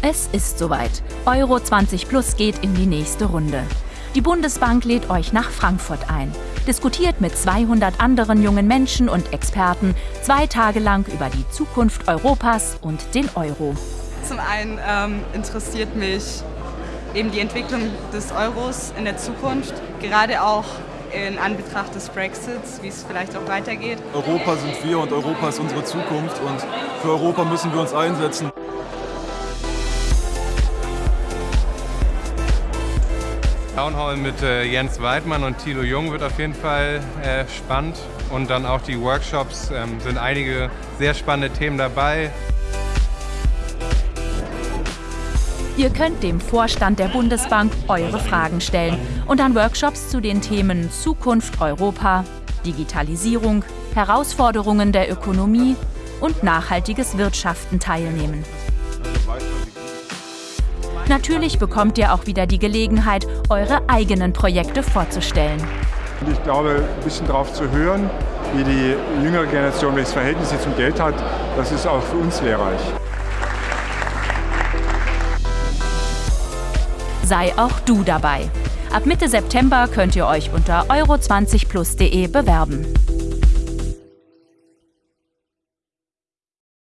Es ist soweit. Euro 20 Plus geht in die nächste Runde. Die Bundesbank lädt euch nach Frankfurt ein. Diskutiert mit 200 anderen jungen Menschen und Experten zwei Tage lang über die Zukunft Europas und den Euro. Zum einen ähm, interessiert mich eben die Entwicklung des Euros in der Zukunft, gerade auch in Anbetracht des Brexits, wie es vielleicht auch weitergeht. Europa sind wir und Europa ist unsere Zukunft und für Europa müssen wir uns einsetzen. Town Hall mit äh, Jens Weidmann und Thilo Jung wird auf jeden Fall äh, spannend. Und dann auch die Workshops ähm, sind einige sehr spannende Themen dabei. Ihr könnt dem Vorstand der Bundesbank eure Fragen stellen und an Workshops zu den Themen Zukunft Europa, Digitalisierung, Herausforderungen der Ökonomie und nachhaltiges Wirtschaften teilnehmen. Natürlich bekommt ihr auch wieder die Gelegenheit, eure eigenen Projekte vorzustellen. Ich glaube, ein bisschen darauf zu hören, wie die jüngere Generation welches Verhältnis sie zum Geld hat, das ist auch für uns lehrreich. Sei auch du dabei. Ab Mitte September könnt ihr euch unter euro20plus.de bewerben.